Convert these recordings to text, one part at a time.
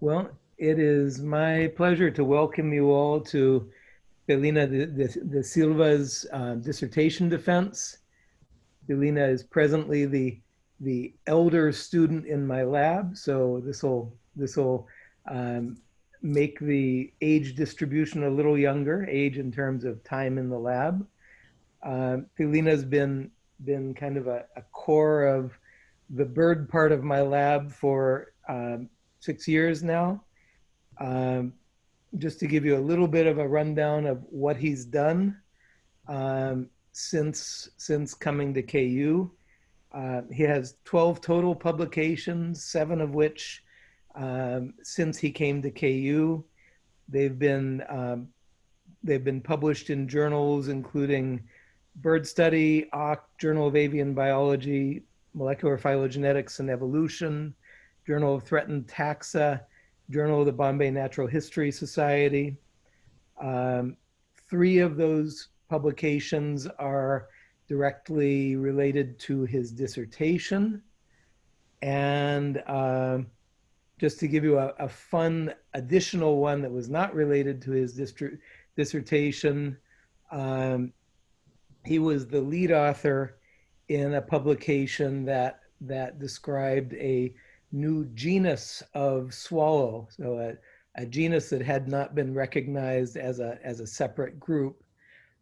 Well, it is my pleasure to welcome you all to Thilina de, de, de Silva's uh, dissertation defense. Thilina is presently the the elder student in my lab, so this will this will um, make the age distribution a little younger, age in terms of time in the lab. Uh, has been been kind of a, a, core of the bird part of my lab for um, six years now. Um, just to give you a little bit of a rundown of what he's done um, since since coming to KU. Uh, he has 12 total publications, seven of which um, since he came to KU. They've been um, they've been published in journals including Bird Study, Auk, Journal of Avian Biology, Molecular Phylogenetics and Evolution, Journal of Threatened Taxa, Journal of the Bombay Natural History Society. Um, three of those publications are directly related to his dissertation. And uh, just to give you a, a, fun additional one that was not related to his dissertation, um, he was the lead author in a publication that that described a new genus of swallow, so a, a genus that had not been recognized as a, as a separate group.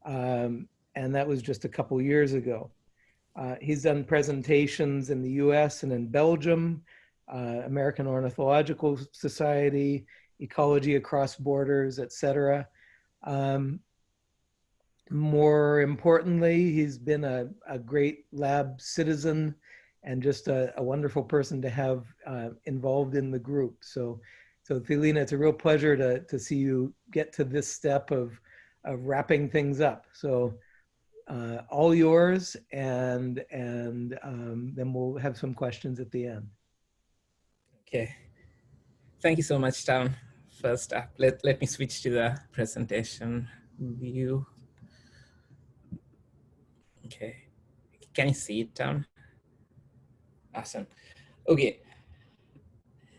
Um, and that was just a couple years ago. Uh, he's done presentations in the US and in Belgium, uh, American Ornithological Society, Ecology Across Borders, etc. Um, more importantly, he's been a, a great lab citizen and just a, a wonderful person to have uh, involved in the group. So, so Thilina, it's a real pleasure to, to see you get to this step of, of wrapping things up. So uh, all yours and, and um, then we'll have some questions at the end. Okay. Thank you so much, Tom. First up, let, let me switch to the presentation view. Okay. Can you see it, Tom? Awesome. Okay.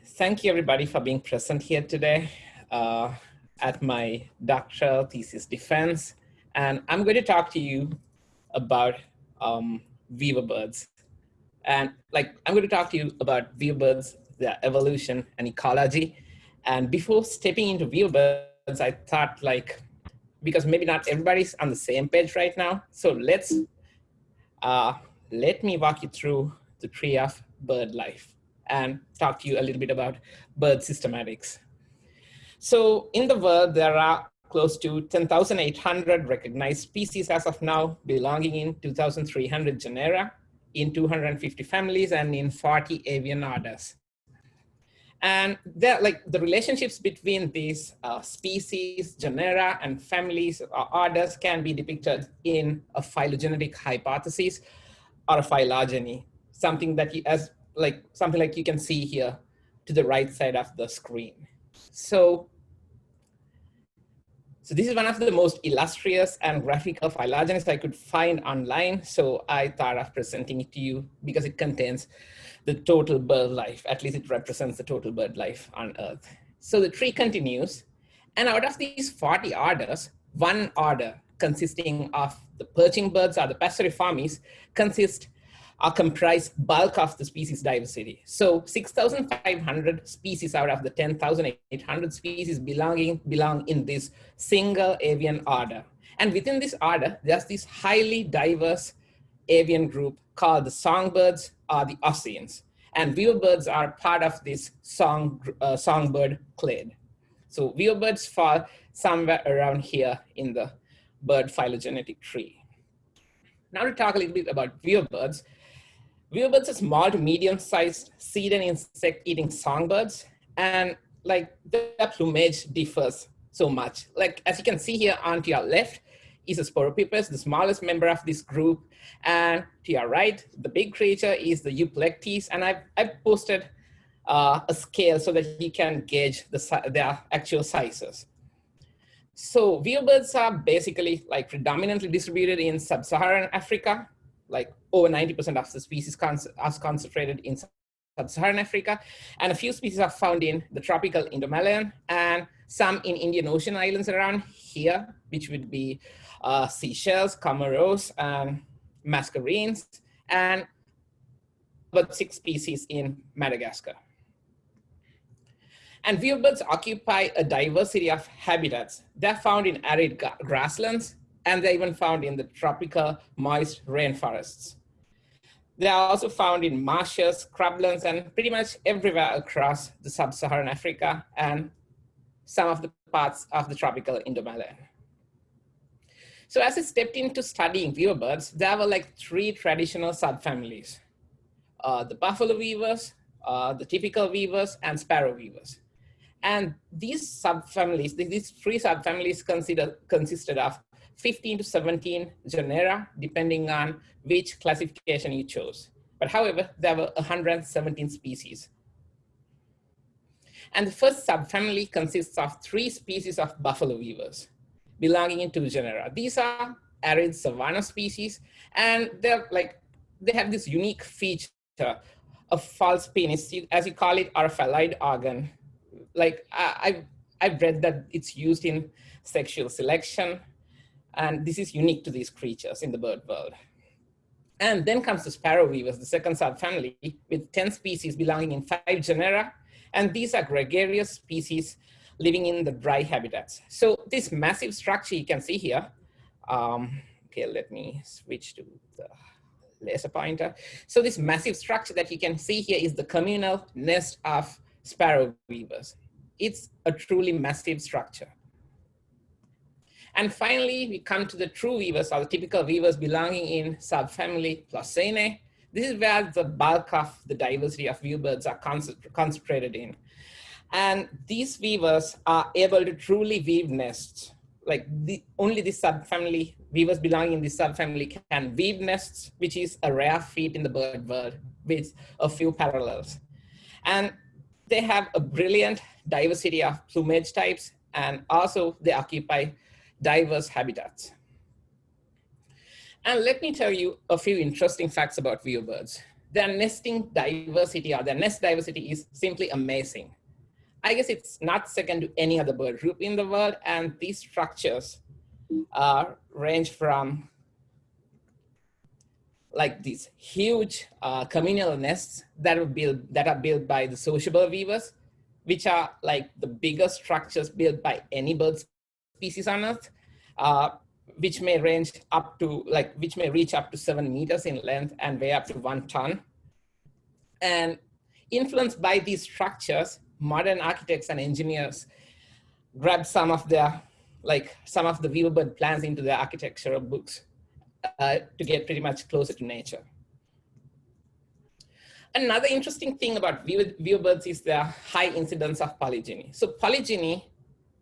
Thank you everybody for being present here today uh, at my doctoral thesis defense. And I'm going to talk to you about um, weaver birds. And like, I'm going to talk to you about weaver birds, their evolution and ecology. And before stepping into weaver birds, I thought like, because maybe not everybody's on the same page right now. So let's, uh, let me walk you through the tree of bird life and talk to you a little bit about bird systematics. So in the world, there are close to 10,800 recognized species as of now, belonging in 2,300 genera, in 250 families, and in 40 avian orders. And there, like the relationships between these uh, species, genera, and families or orders can be depicted in a phylogenetic hypothesis or a phylogeny something that you, as like something like you can see here to the right side of the screen. So, so this is one of the most illustrious and graphical phylogenies I could find online. So I thought of presenting it to you because it contains the total bird life, at least it represents the total bird life on Earth. So the tree continues, and out of these 40 orders, one order consisting of the perching birds or the passeriformes consists are comprise bulk of the species diversity. So 6,500 species out of the 10,800 species belonging belong in this single avian order. And within this order, there's this highly diverse avian group called the songbirds or the Oscines. And weaverbirds are part of this song, uh, songbird clade. So weaverbirds fall somewhere around here in the bird phylogenetic tree. Now to talk a little bit about weaverbirds, Weaverbirds are small to medium-sized seed and insect-eating songbirds, and like their plumage differs so much. Like as you can see here on to your left is a Sporopipes, the smallest member of this group, and to your right, the big creature is the Euplectes, and I've, I've posted uh, a scale so that you can gauge the, their actual sizes. So weaverbirds are basically like predominantly distributed in sub-Saharan Africa, like over 90% of the species are concentrated in sub-Saharan Africa, and a few species are found in the tropical Indomalayan, and some in Indian Ocean islands around here, which would be uh, Seychelles, Comoros, and Mascarenes, and about six species in Madagascar. And birds occupy a diversity of habitats. They're found in arid grasslands, and they're even found in the tropical moist rainforests. They are also found in marshes, scrublands, and pretty much everywhere across the sub-Saharan Africa and some of the parts of the tropical Indomalayan. So as I stepped into studying weaver birds, there were like three traditional subfamilies. Uh, the buffalo weavers, uh, the typical weavers, and sparrow weavers. And these subfamilies, these three subfamilies consider, consisted of 15 to 17 genera, depending on which classification you chose. But however, there were 117 species. And the first subfamily consists of three species of buffalo weavers belonging in two genera. These are arid savanna species, and they're like, they have this unique feature of false penis, as you call it, or a organ. Like I, I've, I've read that it's used in sexual selection, and this is unique to these creatures in the bird world. And then comes the sparrow weavers, the second subfamily, with 10 species belonging in five genera. And these are gregarious species living in the dry habitats. So this massive structure you can see here, um, okay, let me switch to the laser pointer. So this massive structure that you can see here is the communal nest of sparrow weavers. It's a truly massive structure. And finally, we come to the true weavers or the typical weavers belonging in subfamily Ploceinae. This is where the bulk of the diversity of weaver birds are concentrated in. And these weavers are able to truly weave nests. Like the, only the subfamily, weavers belonging in this subfamily can weave nests, which is a rare feat in the bird world with a few parallels. And they have a brilliant diversity of plumage types, and also they occupy diverse habitats. And let me tell you a few interesting facts about weaver birds. Their nesting diversity or their nest diversity is simply amazing. I guess it's not second to any other bird group in the world. And these structures uh, range from like these huge uh, communal nests that are built that are built by the sociable weavers, which are like the biggest structures built by any bird species on Earth uh, which may range up to like, which may reach up to seven meters in length and weigh up to one ton. And influenced by these structures, modern architects and engineers grabbed some of their, like some of the Weaverbird plans into their architectural books uh, to get pretty much closer to nature. Another interesting thing about Weaverbirds is their high incidence of polygyny. So polygyny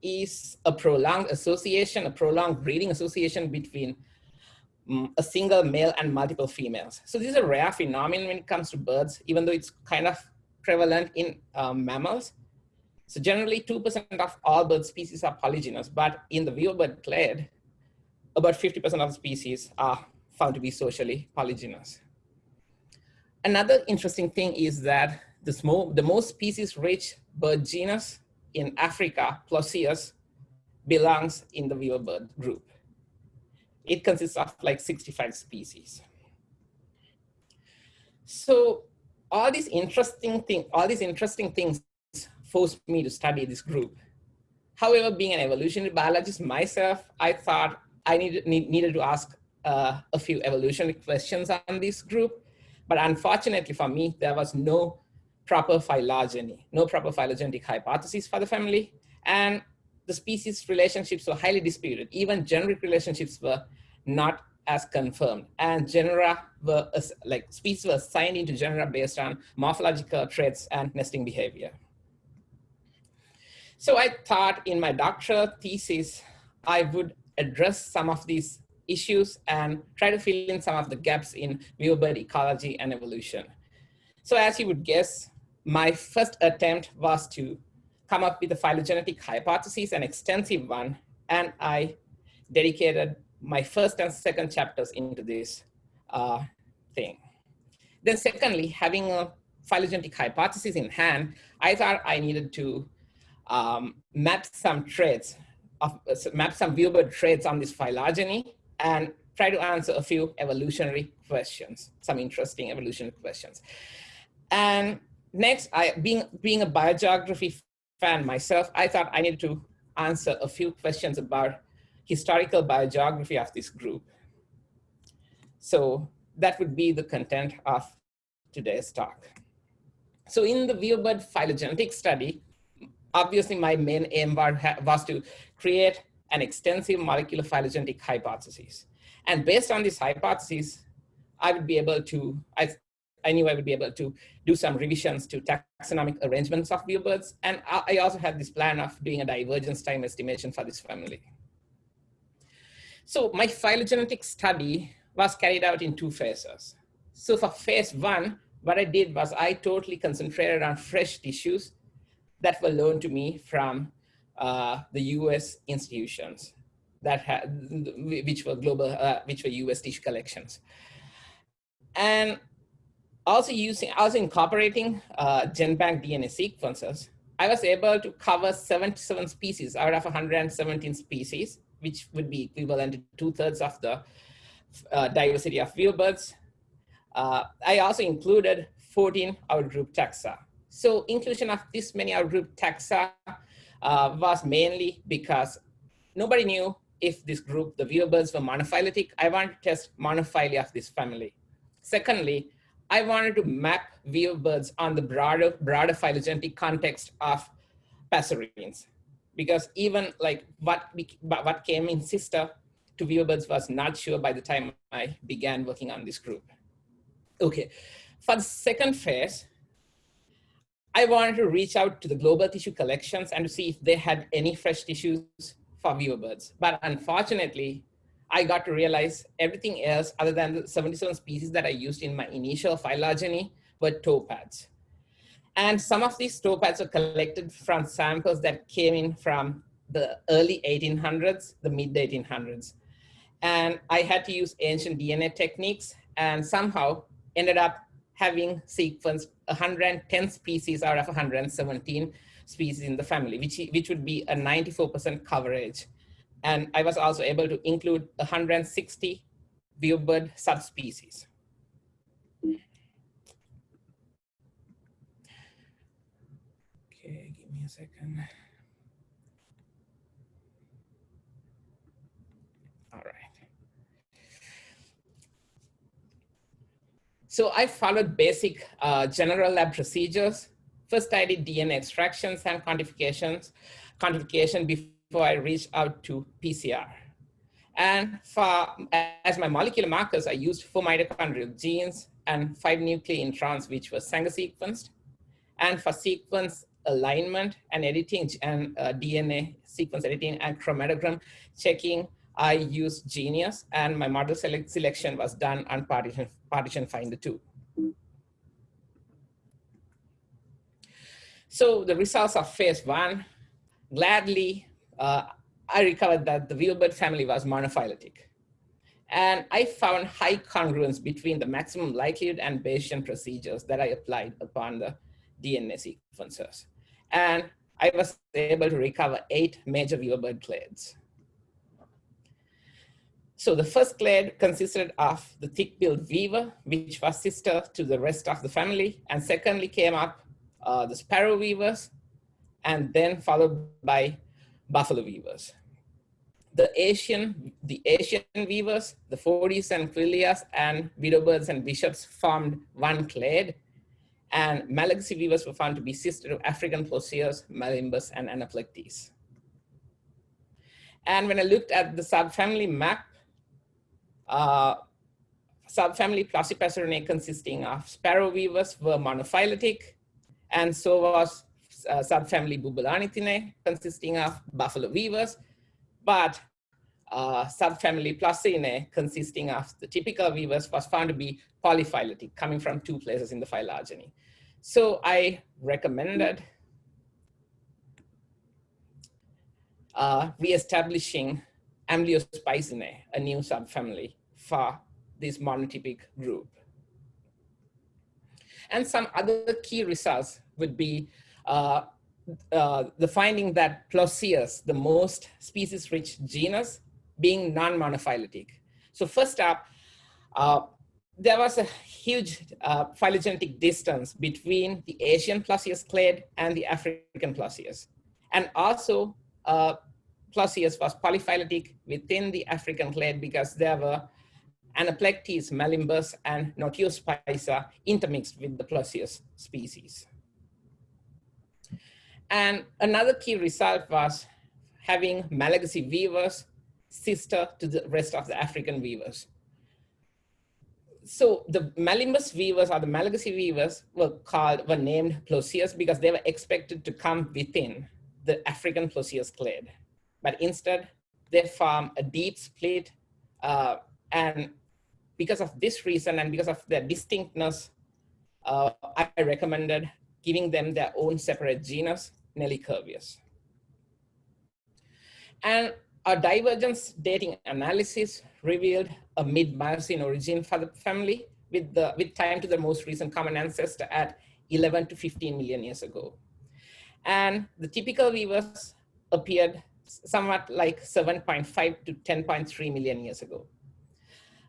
is a prolonged association, a prolonged breeding association between um, a single male and multiple females. So this is a rare phenomenon when it comes to birds, even though it's kind of prevalent in um, mammals. So generally 2% of all bird species are polygynous, but in the weaverbird clade, about 50% of species are found to be socially polygynous. Another interesting thing is that the, small, the most species-rich bird genus in Africa, Ploceus, belongs in the weaverbird group. It consists of like 65 species. So all these interesting thing, all these interesting things forced me to study this group. However, being an evolutionary biologist myself, I thought I needed, need, needed to ask uh, a few evolutionary questions on this group. But unfortunately for me, there was no proper phylogeny, no proper phylogenetic hypothesis for the family, and the species relationships were highly disputed. Even generic relationships were not as confirmed, and genera were like species were assigned into genera based on morphological traits and nesting behavior. So I thought in my doctoral thesis, I would address some of these issues and try to fill in some of the gaps in weaverbird ecology and evolution. So as you would guess, my first attempt was to come up with a phylogenetic hypothesis, an extensive one, and I dedicated my first and second chapters into this uh, thing. Then secondly, having a phylogenetic hypothesis in hand, I thought I needed to um, map some traits, of, uh, map some weaverbird traits on this phylogeny and try to answer a few evolutionary questions, some interesting evolutionary questions. And next, I being, being a biogeography fan myself, I thought I needed to answer a few questions about historical biogeography of this group. So that would be the content of today's talk. So in the weaverbird phylogenetic study, obviously my main aim was to create an extensive molecular phylogenetic hypothesis. And based on this hypothesis, I would be able to, I, I knew I would be able to do some revisions to taxonomic arrangements of weaverbirds. And I also had this plan of doing a divergence time estimation for this family. So my phylogenetic study was carried out in two phases. So for phase one, what I did was I totally concentrated on fresh tissues that were loaned to me from uh, the US institutions that had, which were global, uh, which were US tissue collections. And also using, also incorporating uh, GenBank DNA sequences, I was able to cover 77 species out of 117 species, which would be equivalent to two thirds of the uh, diversity of weaverbirds. Uh, I also included 14 outgroup taxa. So inclusion of this many outgroup taxa uh, was mainly because nobody knew if this group, the weaverbirds were monophyletic. I wanted to test monophyly of this family. Secondly, I wanted to map weaverbirds on the broader, broader phylogenetic context of passerines. Because even like what, what came in sister to weaverbirds was not sure by the time I began working on this group. Okay, for the second phase, I wanted to reach out to the global tissue collections and to see if they had any fresh tissues for weaver birds. But unfortunately, I got to realize everything else other than the 77 species that I used in my initial phylogeny were toe pads. And some of these toe pads were collected from samples that came in from the early 1800s, the mid 1800s. And I had to use ancient DNA techniques and somehow ended up having sequenced 110 species out of 117 species in the family, which, which would be a 94% coverage. And I was also able to include 160 weaverbird subspecies. Okay, give me a second. All right. So I followed basic uh, general lab procedures. First, I did DNA extractions and quantifications, quantification before I reached out to PCR. And for, as my molecular markers, I used four mitochondrial genes and five nuclear introns, which were Sanger sequenced. And for sequence alignment and editing and uh, DNA sequence editing and chromatogram checking, I used Geneious and my model select selection was done on partition, PartitionFinder two. So the results of phase one, gladly, uh, I recovered that the weaverbird family was monophyletic. And I found high congruence between the maximum likelihood and Bayesian procedures that I applied upon the DNA sequencers. And I was able to recover eight major weaverbird clades. So the first clade consisted of the thick-billed weaver, which was sister to the rest of the family. And secondly came up uh, the sparrow weavers, and then followed by buffalo weavers. The Asian, the Asian weavers, the Foudias and Queleas and widowbirds and bishops formed one clade. And Malagasy weavers were found to be sister to African plosiers, Malimbus, and Anaplectes. And when I looked at the subfamily map, uh, subfamily Plocepasserinae consisting of sparrow weavers were monophyletic, and so was uh, subfamily Bubalornithinae consisting of buffalo weavers, but uh, subfamily Ploceinae consisting of the typical weavers was found to be polyphyletic, coming from two places in the phylogeny. So I recommended uh, re-establishing Amblyospizinae, a new subfamily for this monotypic group. And some other key results would be uh, uh, the finding that Ploceus, the most species-rich genus, being non-monophyletic. So first up, uh, there was a huge uh, phylogenetic distance between the Asian Ploceus clade and the African Ploceus. And also, Ploceus was polyphyletic within the African clade because there were Anaplectes, Malimbus, and Notiospiza intermixed with the Ploceus species. And another key result was having Malagasy weavers sister to the rest of the African weavers. So the Melimbus weavers or the Malagasy weavers were called, were named Ploceus because they were expected to come within the African Ploceus clade. But instead, they form a deep split. Uh, and because of this reason and because of their distinctness, uh, I recommended giving them their own separate genus, Nelicurvius. And our divergence dating analysis revealed a mid-Miocene origin for the family with, the, with time to the most recent common ancestor at 11 to 15 million years ago. And the typical weavers appeared somewhat like 7.5 to 10.3 million years ago.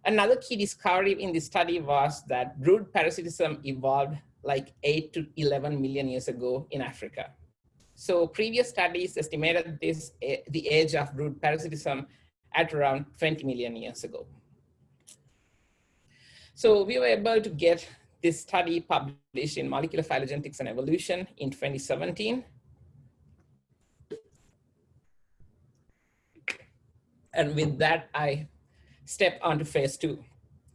Another key discovery in this study was that brood parasitism evolved like 8 to 11 million years ago in Africa. So previous studies estimated this eh, the age of brood parasitism at around 20 million years ago. So we were able to get this study published in Molecular Phylogenetics and Evolution in 2017. And with that, I step onto phase two.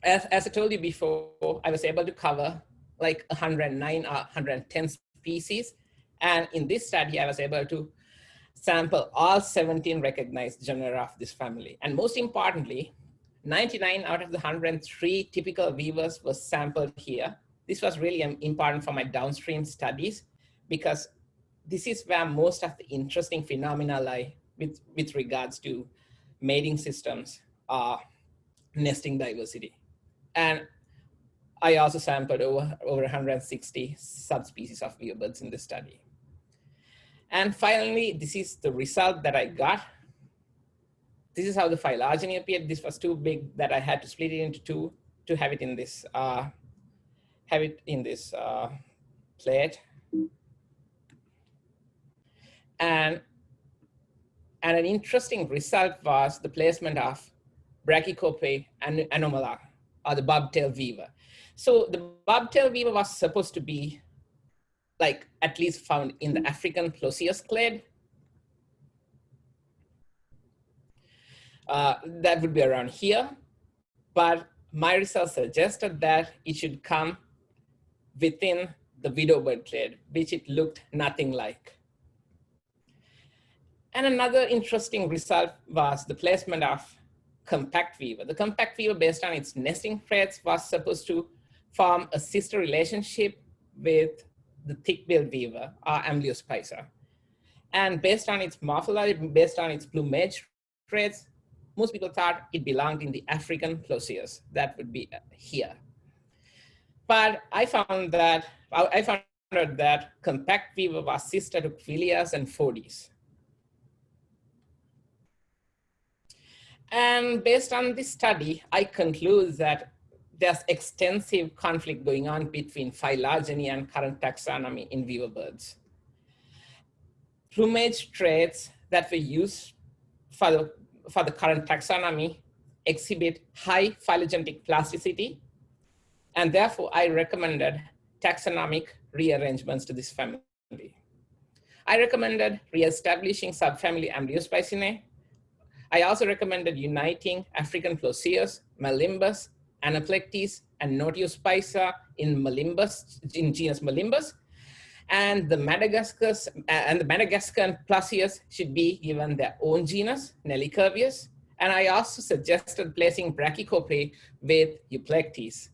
As, as I told you before, I was able to cover like 109 or 110 species and in this study, I was able to sample all 17 recognized genera of this family. And most importantly, 99 out of the 103 typical weavers was sampled here. This was really important for my downstream studies because this is where most of the interesting phenomena lie with, with regards to mating systems, uh, nesting diversity. And I also sampled over, over 160 subspecies of weavebirds in this study. And finally, this is the result that I got. This is how the phylogeny appeared. This was too big that I had to split it into two to have it in this, uh, have it in this uh, plate. And, and an interesting result was the placement of Brachycope and anomala, or the bobtail weaver. So the bobtail weaver was supposed to be like at least found in the African Ploceus clade. Uh, that would be around here, but my results suggested that it should come within the widowbird clade, which it looked nothing like. And another interesting result was the placement of compact weaver. The compact weaver, based on its nesting traits, was supposed to form a sister relationship with the thick-billed weaver, or Amblyospiza. And based on its morphology, based on its plumage traits, most people thought it belonged in the African Ploceus. That would be here. But I found that, I found that compact weaver was sister to Queleas and Phodes. And based on this study, I conclude that there's extensive conflict going on between phylogeny and current taxonomy in weaver birds. Plumage traits that were used for the, for the current taxonomy exhibit high phylogenetic plasticity, and therefore I recommended taxonomic rearrangements to this family. I recommended reestablishing subfamily Amblyospizinae. I also recommended uniting African Ploceus, Malimbus, Anaplectes, and Notiospiza in Malimbus, in genus Malimbus. And the Madagascar and the Madagascan Ploceus should be given their own genus, Nelicurvius. And I also suggested placing Brachycope with Euplectes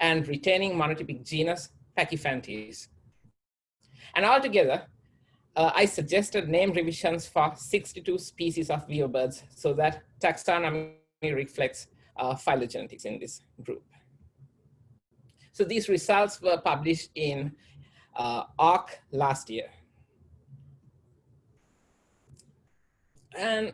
and retaining monotypic genus Pachyphantes. And altogether, uh, I suggested name revisions for 62 species of weaverbirds so that taxonomy reflects uh, phylogenetics in this group. So these results were published in uh, ARC last year. And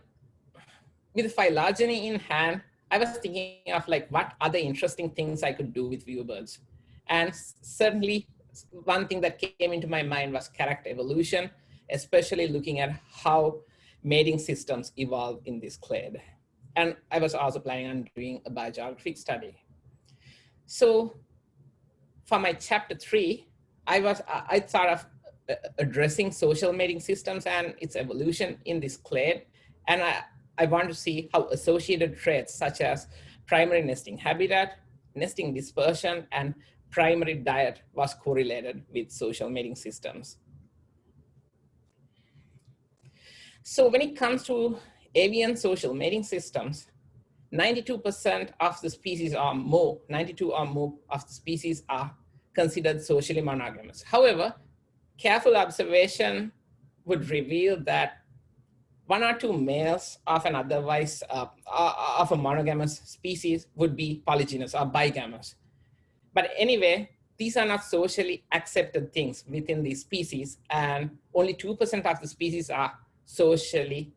with phylogeny in hand, I was thinking of like what other interesting things I could do with birds. And certainly one thing that came into my mind was character evolution, especially looking at how mating systems evolve in this clade. And I was also planning on doing a biogeographic study. So for my chapter three, I was I thought of uh, addressing social mating systems and its evolution in this clade. And I, I want to see how associated traits such as primary nesting habitat, nesting dispersion, and primary diet was correlated with social mating systems. So when it comes to avian social mating systems, 92% of the species or more, 92 or more of the species are considered socially monogamous. However, careful observation would reveal that one or two males of an otherwise uh, uh, of a monogamous species would be polygynous or bigamous. But anyway, these are not socially accepted things within the species and only 2% of the species are socially,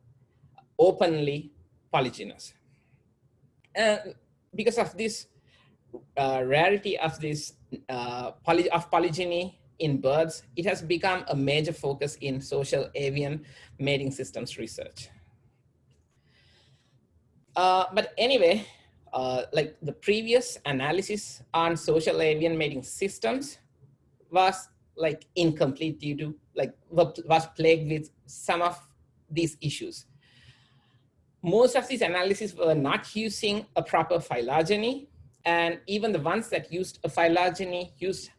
openly polygynous. And because of this uh, rarity of this uh, poly of polygyny in birds, it has become a major focus in social avian mating systems research. Uh, but anyway, uh, like the previous analysis on social avian mating systems was like incomplete due to like was plagued with some of these issues. Most of these analyses were not using a proper phylogeny and even the ones that used a phylogeny used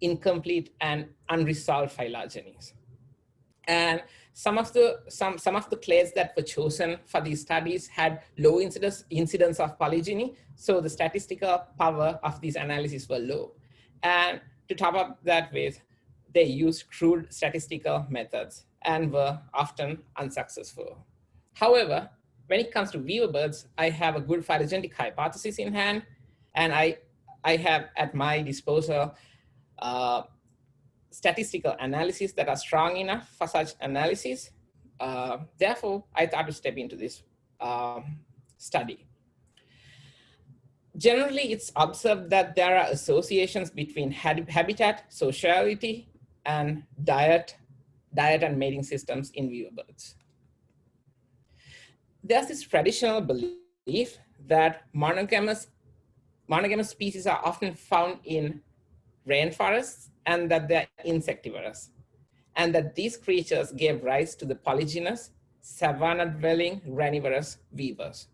incomplete and unresolved phylogenies. And some of the some some of the clades that were chosen for these studies had low incidence incidence of polygyny, so the statistical power of these analyses were low. And to top up that with, they used crude statistical methods and were often unsuccessful. However, when it comes to weaver birds, I have a good phylogenetic hypothesis in hand, and I I have at my disposal uh, statistical analysis that are strong enough for such analysis. Uh, therefore, I thought to step into this uh, study. Generally, it's observed that there are associations between habitat, sociality, and diet, diet and mating systems in weaver birds. There's this traditional belief that monogamous, monogamous species are often found in rainforests and that they're insectivorous, and that these creatures gave rise to the polygynous, savanna-dwelling granivorous weavers.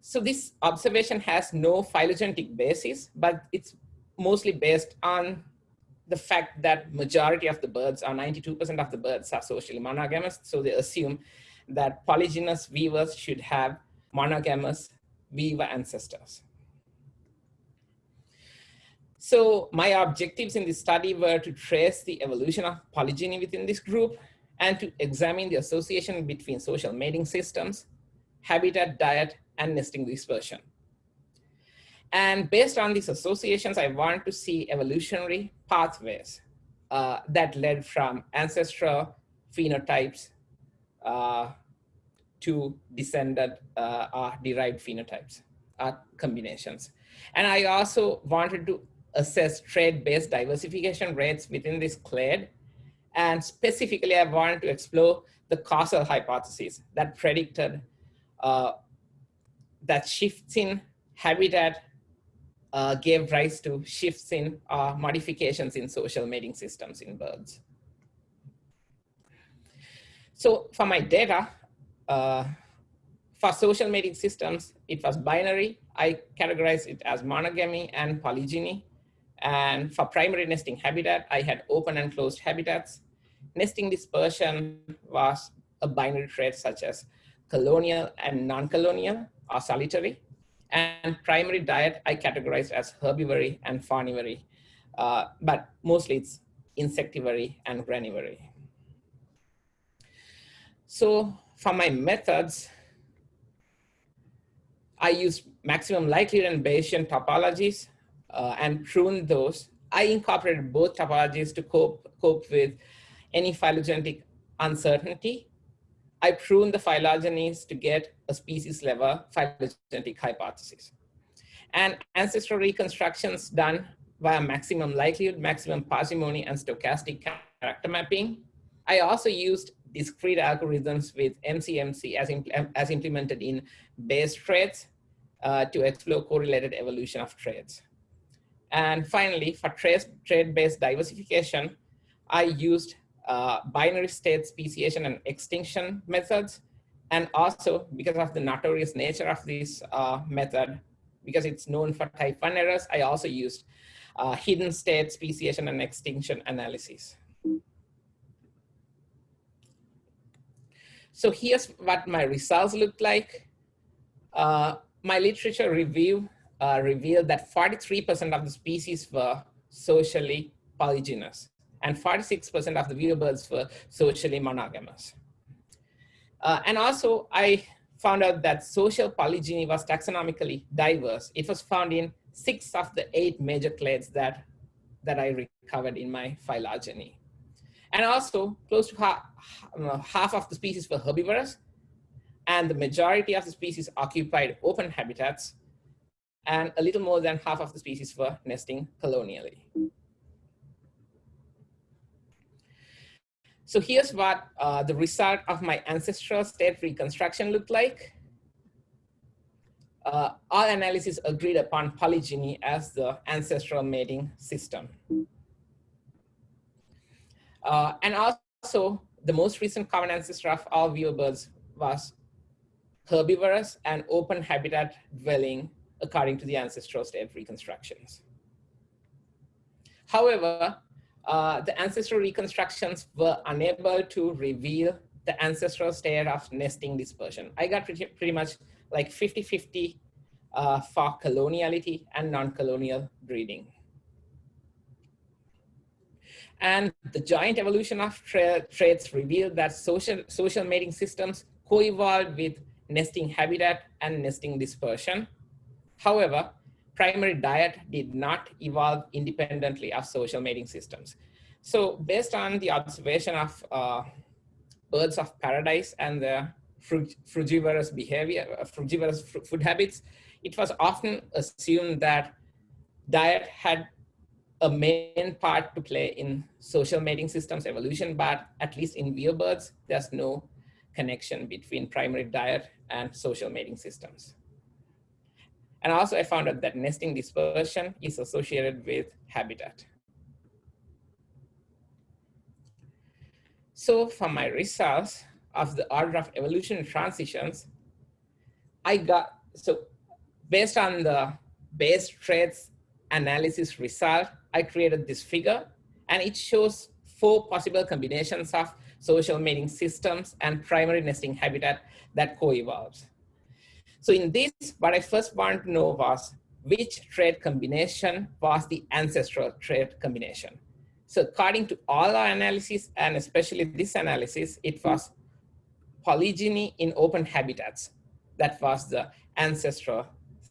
So this observation has no phylogenetic basis, but it's mostly based on the fact that majority of the birds, or 92% of the birds are socially monogamous. So they assume that polygynous weavers should have monogamous weaver ancestors. So my objectives in this study were to trace the evolution of polygyny within this group and to examine the association between social mating systems, habitat, diet, and nesting dispersion. And based on these associations, I want to see evolutionary pathways uh, that led from ancestral phenotypes uh, to descended uh, or derived phenotypes uh, combinations. And I also wanted to assess trait-based diversification rates within this clade. And specifically, I wanted to explore the causal hypothesis that predicted uh, that shifts in habitat uh, gave rise to shifts in uh, modifications in social mating systems in birds. So for my data, uh, for social mating systems, it was binary. I categorized it as monogamy and polygyny. And for primary nesting habitat, I had open and closed habitats. Nesting dispersion was a binary trait such as colonial and non-colonial or solitary. And primary diet, I categorized as herbivory and faunivory, uh, but mostly it's insectivory and granivory. So for my methods, I use maximum likelihood and Bayesian topologies uh, and prune those, I incorporated both topologies to cope, cope with any phylogenetic uncertainty. I prune the phylogenies to get a species level phylogenetic hypothesis. And ancestral reconstructions done via maximum likelihood, maximum parsimony, and stochastic character mapping. I also used discrete algorithms with MCMC as, impl as implemented in BayesTraits uh, to explore correlated evolution of traits. And finally, for trait-based diversification, I used uh, binary state speciation and extinction methods. And also because of the notorious nature of this uh, method, because it's known for type one errors, I also used uh, hidden state speciation and extinction analysis. So here's what my results look like. Uh, my literature review uh, revealed that 43% of the species were socially polygynous and 46% of the weavebirds were socially monogamous. Uh, and also I found out that social polygyny was taxonomically diverse. It was found in six of the eight major clades that, that I recovered in my phylogeny. And also close to half, half of the species were herbivorous and the majority of the species occupied open habitats and a little more than half of the species were nesting colonially. So here's what uh, the result of my ancestral state reconstruction looked like. Uh, all analysis agreed upon polygyny as the ancestral mating system. Uh, and also the most recent common ancestor of all weavebirds was herbivorous and open habitat dwelling according to the ancestral state reconstructions. However, uh, the ancestral reconstructions were unable to reveal the ancestral state of nesting dispersion. I got pretty, pretty much like 50-50 uh, for coloniality and non-colonial breeding. And the joint evolution of tra traits revealed that social, social mating systems co-evolved with nesting habitat and nesting dispersion. However, primary diet did not evolve independently of social mating systems. So based on the observation of uh, birds of paradise and the frugivorous behavior, uh, frugivorous food habits, it was often assumed that diet had a main part to play in social mating systems evolution, but at least in weavebirds, there's no connection between primary diet and social mating systems. And also I found out that nesting dispersion is associated with habitat. So for my results of the order of evolution transitions, I got, so based on the BayesTraits analysis result, I created this figure and it shows four possible combinations of social mating systems and primary nesting habitat that co-evolves. So in this, what I first wanted to know was which trait combination was the ancestral trait combination. So according to all our analysis, and especially this analysis, it was polygyny in open habitats. That was the ancestral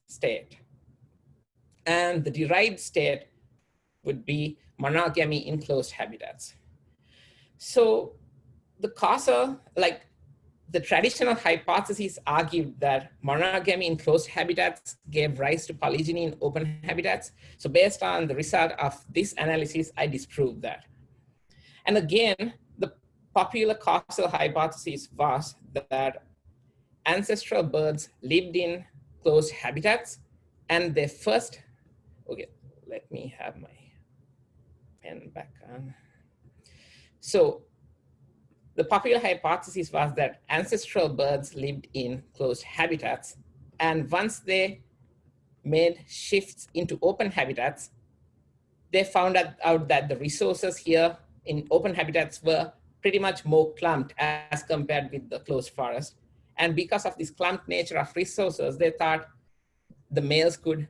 state. And the derived state would be monogamy in closed habitats. So the causal, like the traditional hypothesis argued that monogamy in closed habitats gave rise to polygyny in open habitats. So based on the result of this analysis, I disproved that. And again, the popular causal hypothesis was that ancestral birds lived in closed habitats and they first, okay, let me have my pen back on. So the popular hypothesis was that ancestral birds lived in closed habitats. And once they made shifts into open habitats, they found out that the resources here in open habitats were pretty much more clumped as compared with the closed forest. And because of this clumped nature of resources, they thought the males could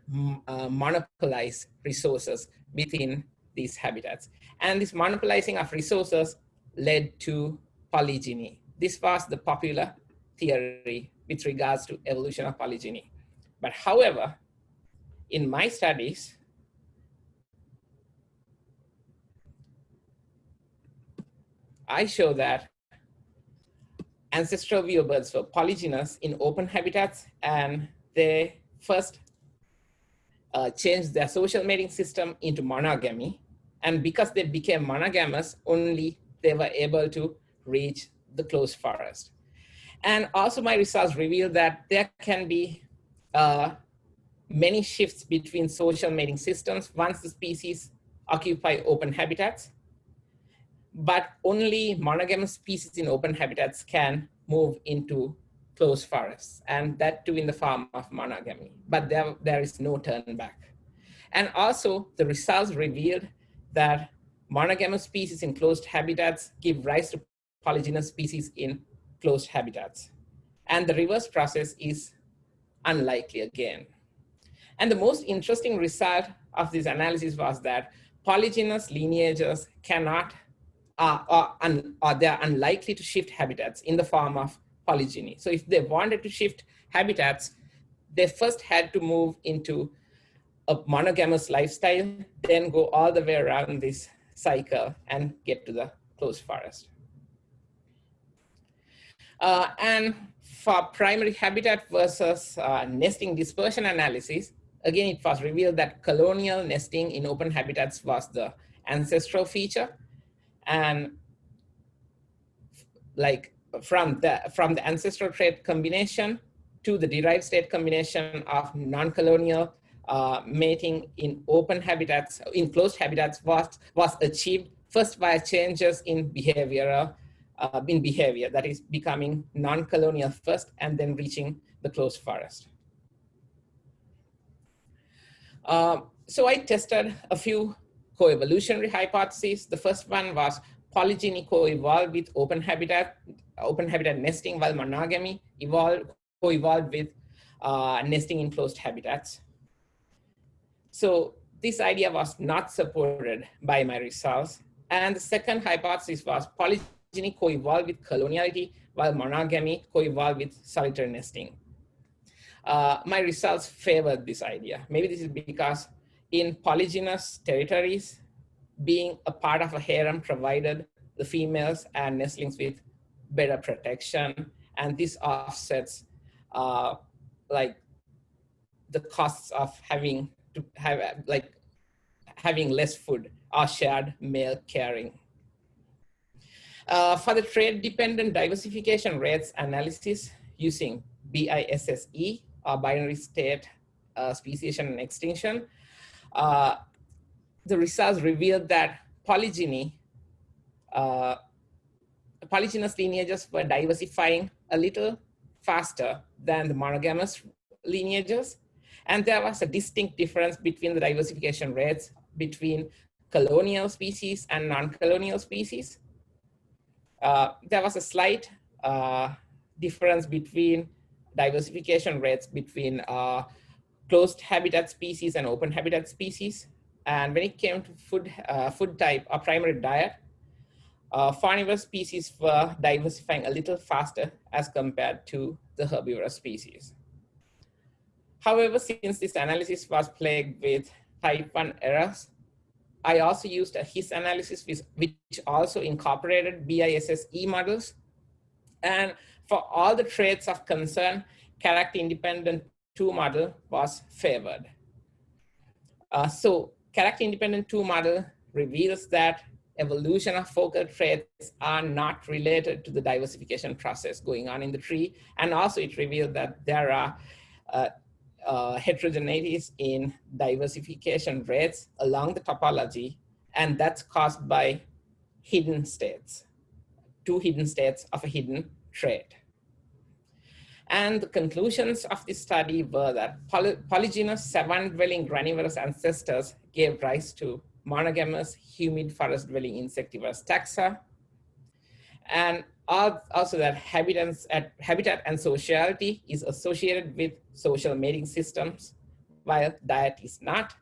uh, monopolize resources within these habitats. And this monopolizing of resources led to polygyny. This was the popular theory with regards to evolution of polygyny. But however, in my studies, I show that ancestral weaverbirds were polygynous in open habitats and they first uh, changed their social mating system into monogamy and because they became monogamous, only they were able to reach the closed forest. And also my results reveal that there can be uh, many shifts between social mating systems once the species occupy open habitats. But only monogamous species in open habitats can move into closed forests, and that too in the form of monogamy. But there, there is no turn back. And also the results revealed that monogamous species in closed habitats give rise to polygynous species in closed habitats. And the reverse process is unlikely again. And the most interesting result of this analysis was that polygynous lineages cannot, uh, or, un, or they're unlikely to shift habitats in the form of polygyny. So if they wanted to shift habitats, they first had to move into a monogamous lifestyle, then go all the way around this cycle and get to the closed forest. Uh, and for primary habitat versus uh, nesting dispersion analysis, again, it was revealed that colonial nesting in open habitats was the ancestral feature. And like from the, from the ancestral trait combination to the derived state combination of non-colonial uh, mating in open habitats, in closed habitats was, was achieved first by changes in behavioral uh, in behavior that is becoming non-colonial first and then reaching the closed forest. Uh, so I tested a few coevolutionary hypotheses. The first one was polygyny co-evolved with open habitat, open habitat nesting while monogamy evolved, co-evolved with uh, nesting in closed habitats. So this idea was not supported by my results. And the second hypothesis was polygyny co-evolve with coloniality, while monogamy co-evolve with solitary nesting. Uh, my results favored this idea. Maybe this is because in polygynous territories, being a part of a harem provided the females and nestlings with better protection. And this offsets uh, like the costs of having to have like having less food are shared male caring. Uh, for the trait dependent diversification rates analysis using BISSE, or binary state uh, speciation and extinction, uh, the results revealed that polygyny, uh, polygynous lineages were diversifying a little faster than the monogamous lineages. And there was a distinct difference between the diversification rates between colonial species and non-colonial species. Uh, there was a slight uh, difference between diversification rates between uh, closed habitat species and open habitat species. And when it came to food, uh, food type or primary diet, uh, carnivorous species were diversifying a little faster as compared to the herbivorous species. However, since this analysis was plagued with type 1 errors, I also used a HIS analysis, which also incorporated BISSE models. And for all the traits of concern, character independent two model was favored. Uh, so character independent two model reveals that evolution of focal traits are not related to the diversification process going on in the tree. And also it revealed that there are uh, uh, heterogeneities in diversification rates along the topology, and that's caused by hidden states, two hidden states of a hidden trait. And the conclusions of this study were that poly polygynous savanna-dwelling granivorous ancestors gave rise to monogamous humid forest-dwelling insectivorous taxa, and also that at, habitat and sociality is associated with social mating systems, while diet is not.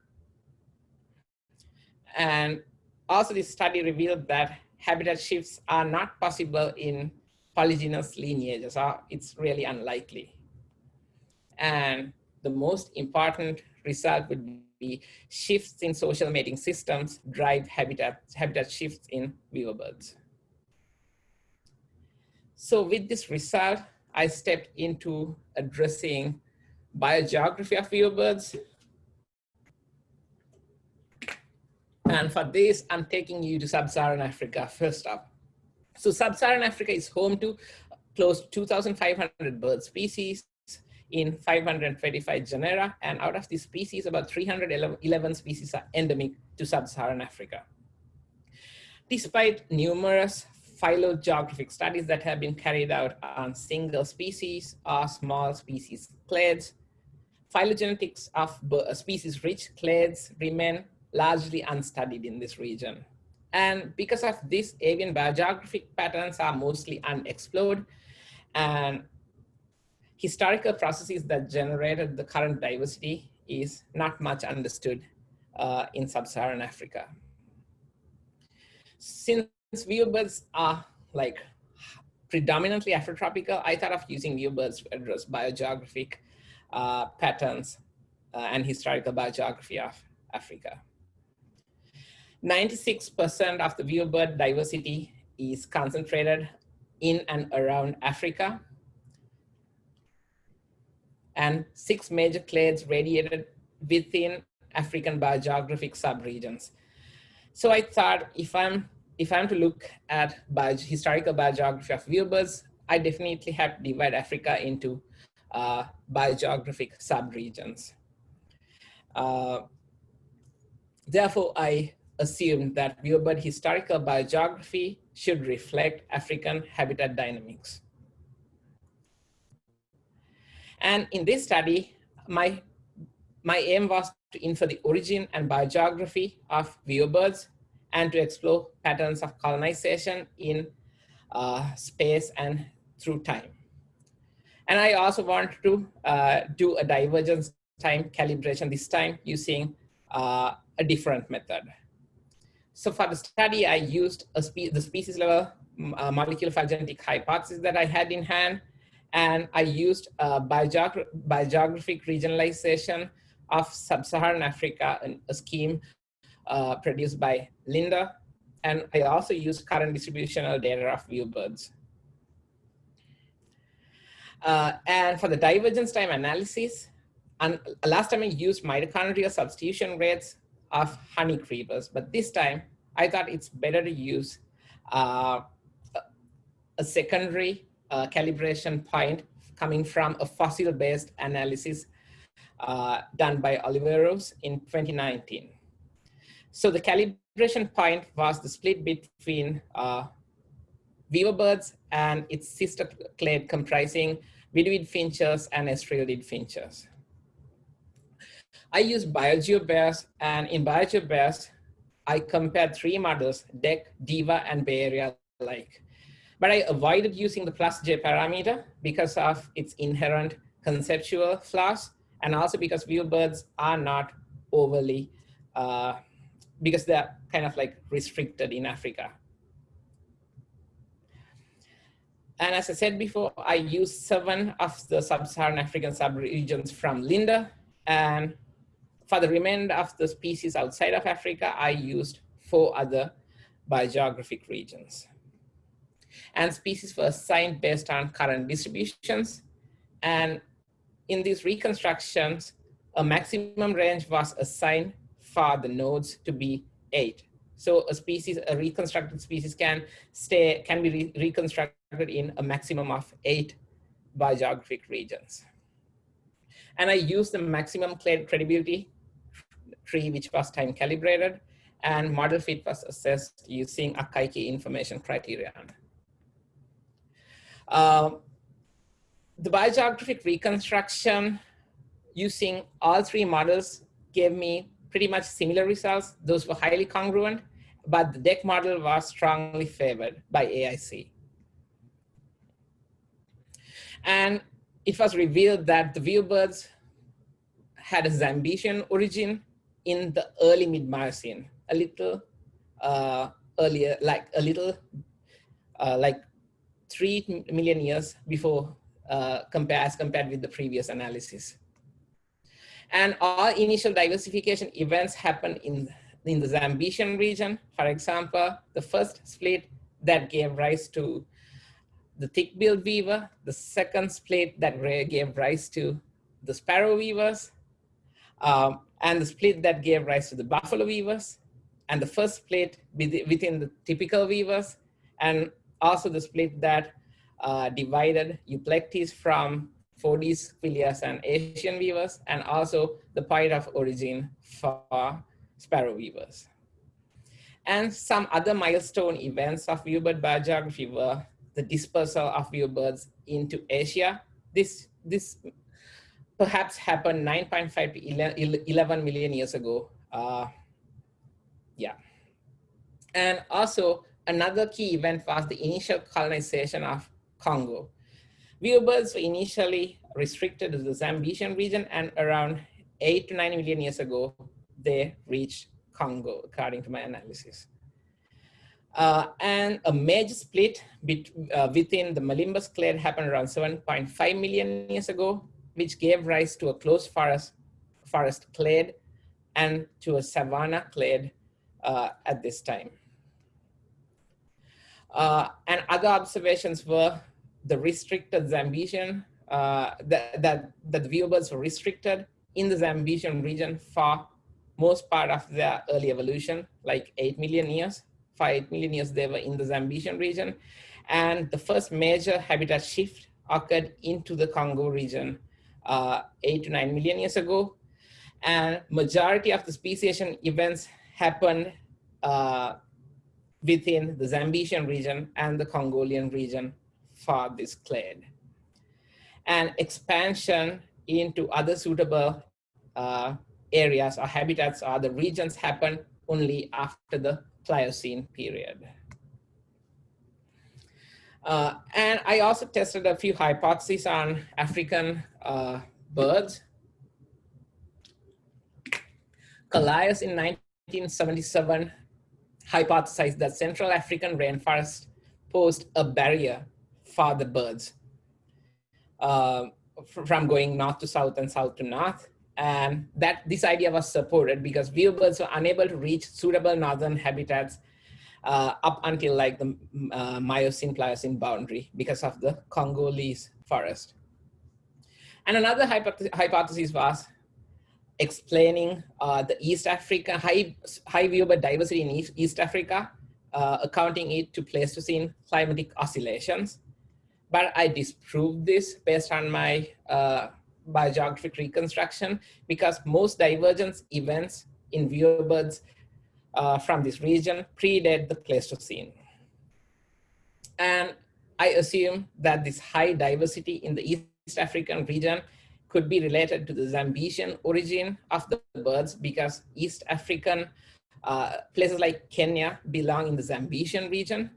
And also this study revealed that habitat shifts are not possible in polygynous lineages, it's really unlikely. And the most important result would be shifts in social mating systems drive habitat, habitat shifts in weaver birds. So with this result, I stepped into addressing biogeography of birds. And for this, I'm taking you to sub-Saharan Africa first up. So sub-Saharan Africa is home to close to 2,500 bird species in 525 genera. And out of these species, about 311 species are endemic to sub-Saharan Africa. Despite numerous phylogeographic studies that have been carried out on single species or small species clades, phylogenetics of species-rich clades remain largely unstudied in this region. And because of this, avian biogeographic patterns are mostly unexplored and historical processes that generated the current diversity is not much understood uh, in sub-Saharan Africa. Since weaverbirds are like predominantly Afrotropical, I thought of using weaverbirds to address biogeographic uh, patterns uh, and historical biogeography of Africa. 96% of the weaverbird diversity is concentrated in and around Africa. And six major clades radiated within African biogeographic subregions. So I thought if I'm if I'm to look at bio, historical biogeography of weaverbirds, I definitely have to divide Africa into uh, biogeographic subregions. Uh, therefore, I assumed that weaverbird historical biogeography should reflect African habitat dynamics. And in this study, my, my aim was to infer the origin and biogeography of weaverbirds and to explore patterns of colonization in uh, space and through time. And I also want to uh, do a divergence time calibration this time using uh, a different method. So for the study, I used spe the species level uh, molecular phylogenetic hypothesis that I had in hand. And I used biogeographic regionalization of sub-Saharan Africa, a scheme uh, produced by Linder. And I also used current distributional data of weaverbirds. Uh, and for the divergence time analysis, and last time I used mitochondrial substitution rates of honey creepers, but this time I thought it's better to use uh, a secondary uh, calibration point coming from a fossil-based analysis uh, done by Oliveros in 2019. So the calibration point was the split between uh, weaver birds and its sister clade comprising viduid finches and estrildid finches. I used BioGeoBEARS and in BioGeoBEARS, I compared three models, DEC, DIVA, and Bay Area alike. But I avoided using the plus J parameter because of its inherent conceptual flaws and also because weaverbirds are not overly uh, because they're kind of like restricted in Africa. And as I said before, I used seven of the sub-Saharan African subregions from Linder. And for the remainder of the species outside of Africa, I used four other biogeographic regions. And species were assigned based on current distributions. And in these reconstructions, a maximum range was assigned for the nodes to be eight. So a species, a reconstructed species can stay, can be re reconstructed in a maximum of eight biogeographic regions. And I use the maximum credibility tree, which was time calibrated, and model fit was assessed using Akaike information criterion. Um, the biogeographic reconstruction using all three models gave me pretty much similar results. Those were highly congruent, but the DEC model was strongly favored by AIC. And it was revealed that the weaverbirds had a Zambesian origin in the early mid-Miocene, a little uh, earlier, like a little, uh, like three million years before uh, compare, as compared with the previous analysis. And all initial diversification events happen in, in the Zambesian region. For example, the first split that gave rise to the thick-billed weaver, the second split that gave rise to the sparrow weavers, um, and the split that gave rise to the buffalo weavers, and the first split within the typical weavers, and also the split that uh, divided Euplectes from Foudias, Queleas, and Asian weavers, and also the point of origin for sparrow weavers. And some other milestone events of weaverbird biogeography were the dispersal of weaverbirds into Asia. This, this perhaps happened 9.5 to 11 million years ago. Uh, yeah. And also another key event was the initial colonization of Congo. Weaverbirds were initially restricted to the Zambesian region and around eight to nine million years ago, they reached Congo, according to my analysis. Uh, and a major split bet, uh, within the Malimbus clade happened around 7.5 million years ago, which gave rise to a closed forest, forest clade and to a savanna clade uh, at this time. Uh, and other observations were the restricted Zambesian, uh, that, that, that the weaverbirds were restricted in the Zambesian region for most part of their early evolution, like 8 million years. For 8 million years, they were in the Zambesian region. And the first major habitat shift occurred into the Congo region uh, 8 to 9 million years ago. And majority of the speciation events happened uh, within the Zambesian region and the Congolian region for this clade. And expansion into other suitable uh, areas or habitats or the regions happen only after the Pliocene period. Uh, and I also tested a few hypotheses on African uh, birds. Callias in 1977 hypothesized that Central African rainforest posed a barrier for the birds uh, from going north to south and south to north. And that this idea was supported because weaverbirds were unable to reach suitable northern habitats uh, up until like the uh, Miocene Pliocene boundary because of the Congolese forest. And another hypothesis was explaining uh, the East Africa, high, high weaverbird diversity in East, East Africa, uh, accounting it to Pleistocene climatic oscillations. But I disproved this based on my uh, biogeographic reconstruction because most divergence events in weaverbirds uh, from this region predate the Pleistocene. And I assume that this high diversity in the East African region could be related to the Zambesian origin of the birds because East African uh, places like Kenya belong in the Zambesian region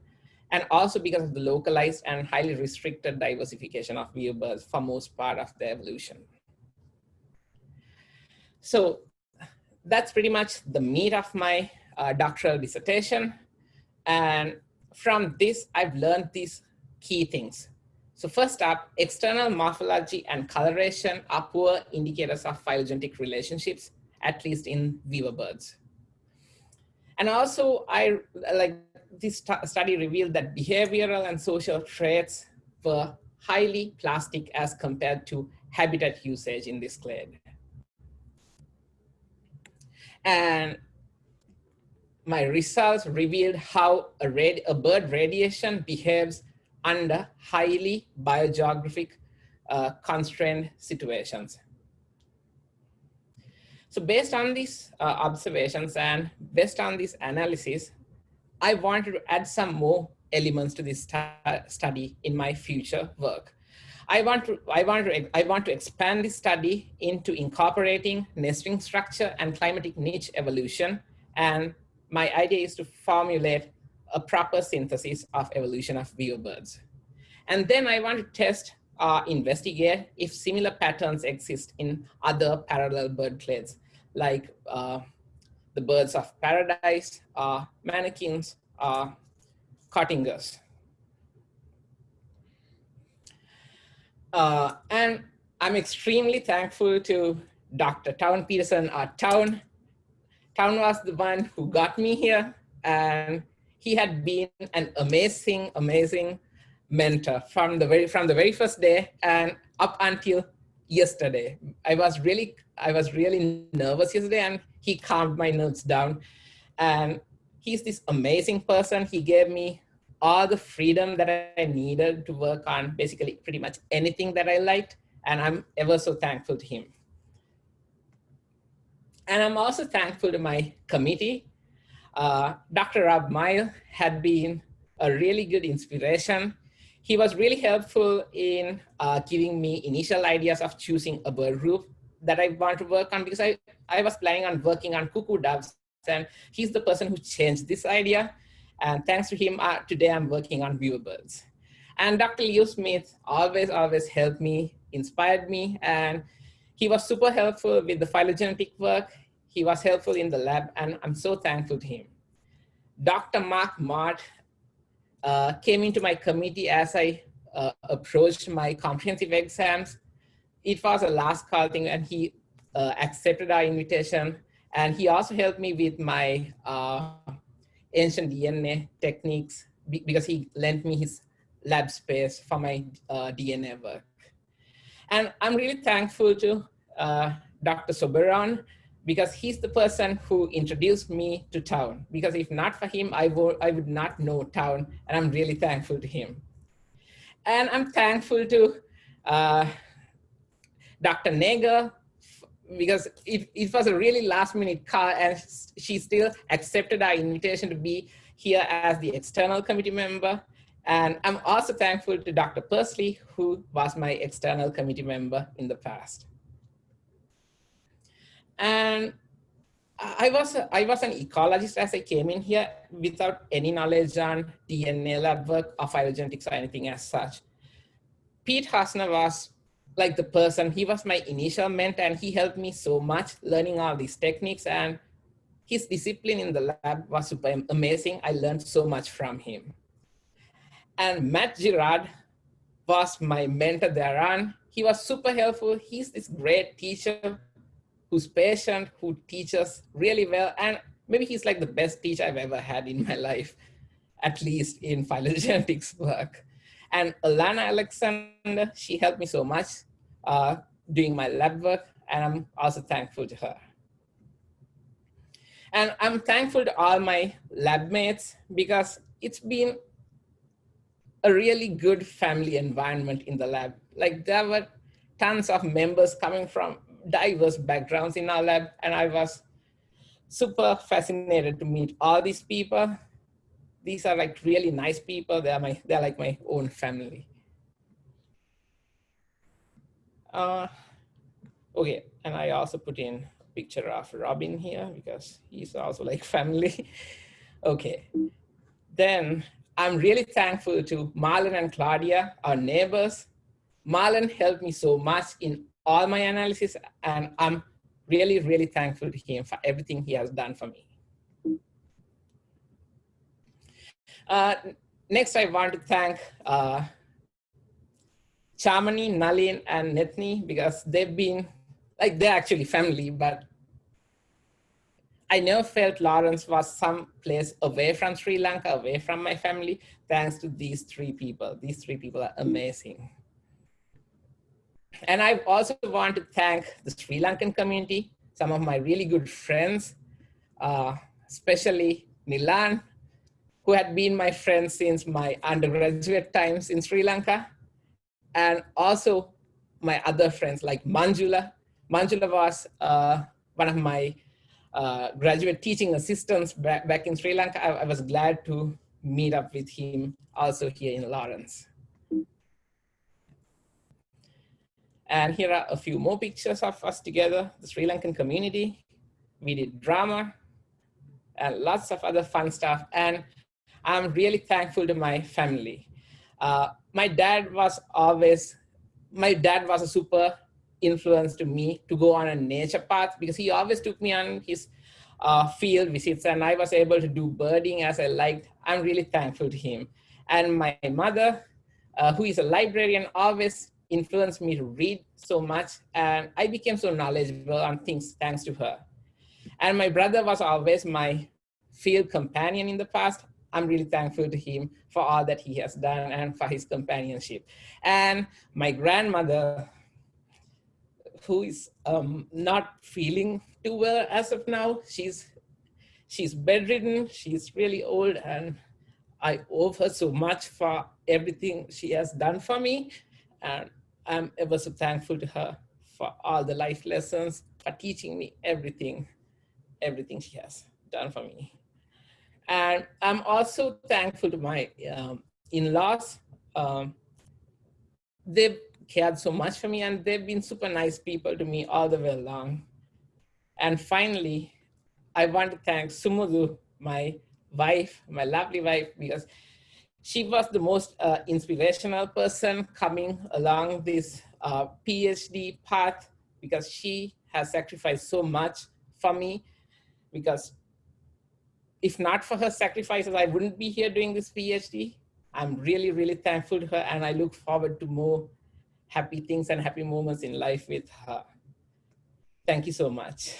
and also because of the localized and highly restricted diversification of weaverbirds for most part of the evolution. So that's pretty much the meat of my uh, doctoral dissertation. And from this, I've learned these key things. So first up, external morphology and coloration are poor indicators of phylogenetic relationships, at least in weaver birds. And also, I like this study revealed that behavioral and social traits were highly plastic as compared to habitat usage in this clade. And my results revealed how a, a bird radiation behaves under highly biogeographic uh, constrained situations. So based on these uh, observations and based on this analysis, I wanted to add some more elements to this study in my future work. I want to I want to I want to expand this study into incorporating nesting structure and climatic niche evolution and my idea is to formulate a proper synthesis of evolution of birds. And then I want to test or investigate if similar patterns exist in other parallel bird clades, like uh, the birds of paradise, uh, manakins, uh, cotingas. Uh, and I'm extremely thankful to Dr. Town Peterson, our Town Town was the one who got me here and he had been an amazing, amazing mentor from the very from the very first day and up until yesterday. I was really I was really nervous yesterday, and he calmed my nerves down. And he's this amazing person. He gave me all the freedom that I needed to work on basically pretty much anything that I liked. And I'm ever so thankful to him. And I'm also thankful to my committee. Uh, Dr. Rob Moyle had been a really good inspiration. He was really helpful in uh, giving me initial ideas of choosing a bird group that I want to work on because I, I was planning on working on cuckoo doves and he's the person who changed this idea. And thanks to him, uh, today I'm working on weaver birds. And Dr. Leo Smith always, always helped me, inspired me, and he was super helpful with the phylogenetic work. He was helpful in the lab, and I'm so thankful to him. Dr. Mark Mort uh, came into my committee as I uh, approached my comprehensive exams. It was a last call thing, and he uh, accepted our invitation. And he also helped me with my uh, ancient DNA techniques because he lent me his lab space for my uh, DNA work. And I'm really thankful to uh, Dr. Soberon because he's the person who introduced me to town. Because if not for him, I, would, I would not know town, and I'm really thankful to him. And I'm thankful to uh, Dr. Nager because it, it was a really last minute call and she still accepted our invitation to be here as the external committee member. And I'm also thankful to Dr. Persley, who was my external committee member in the past. And I was, I was an ecologist as I came in here without any knowledge on DNA lab work or phylogenetics or anything as such. Pete Hosner was like the person, he was my initial mentor and he helped me so much learning all these techniques and his discipline in the lab was super amazing. I learned so much from him. And Matt Girard was my mentor thereon. He was super helpful. He's this great teacher who's patient, who teaches really well. And maybe he's like the best teacher I've ever had in my life, at least in phylogenetics work. And Alana Alexander, she helped me so much uh, doing my lab work, and I'm also thankful to her. And I'm thankful to all my lab mates because it's been a really good family environment in the lab. Like there were tons of members coming from diverse backgrounds in our lab, and I was super fascinated to meet all these people. These are like really nice people. They're my, they're like my own family. Uh, okay, and I also put in a picture of Robin here because he's also like family. okay, then I'm really thankful to Marlon and Claudia, our neighbors. Marlon helped me so much in all my analysis and I'm really, really thankful to him for everything he has done for me. Uh, next, I want to thank uh, Chamani, Nalin, and Nethni because they've been like they're actually family, but I never felt Lawrence was some place away from Sri Lanka, away from my family, thanks to these three people. These three people are amazing. And I also want to thank the Sri Lankan community, some of my really good friends, uh, especially Nilan, who had been my friend since my undergraduate times in Sri Lanka and also my other friends like Manjula. Manjula was uh, one of my uh, graduate teaching assistants back, back in Sri Lanka. I, I, was glad to meet up with him also here in Lawrence. And here are a few more pictures of us together, the Sri Lankan community. We did drama and lots of other fun stuff. And I'm really thankful to my family. Uh, my dad was always, my dad was a super influence to me to go on a nature path because he always took me on his uh, field visits and I was able to do birding as I liked. I'm really thankful to him. And my mother, uh, who is a librarian, always influenced me to read so much and I became so knowledgeable on things thanks to her. And my brother was always my field companion in the past. I'm really thankful to him for all that he has done and for his companionship. And my grandmother, who is um, not feeling too well as of now, she's she's bedridden, she's really old, and I owe her so much for everything she has done for me. And I'm ever so thankful to her for all the life lessons, for teaching me everything, everything she has done for me. And I'm also thankful to my um, in-laws. Um, they've cared so much for me and they've been super nice people to me all the way along. And finally, I want to thank Sumudu, my wife, my lovely wife, because she was the most uh, inspirational person coming along this uh, PhD path because she has sacrificed so much for me because if not for her sacrifices, I wouldn't be here doing this PhD. I'm really, really thankful to her and I look forward to more happy things and happy moments in life with her. Thank you so much.